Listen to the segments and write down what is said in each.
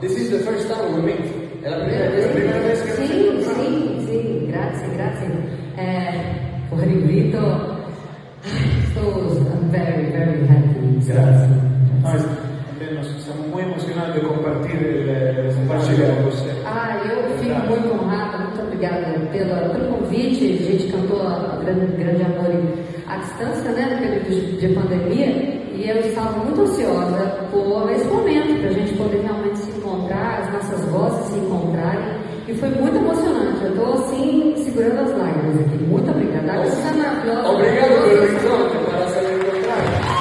This is the first time we meet. É a primeira vez, É a primeira vez que Sim, sim, sim, grazie, grazie. Eh, por invito, estou I'm very, very happy. Grazie. Nós também nós estamos muito emocionados de compartilhar eh, compartilhar com você. Ah, eu convite, a gente cantou a, grande, grande Amor à distância, né, no período de pandemia, e eu estava muito ansiosa por esse momento, para a gente poder realmente se encontrar, as nossas vozes se encontrarem, e foi muito emocionante. Eu estou assim, segurando as lágrimas aqui. Muito obrigada. Olha, Susana tá Obrigado, Belezinho, que parece me encontrar.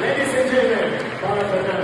Ladies and gentlemen, para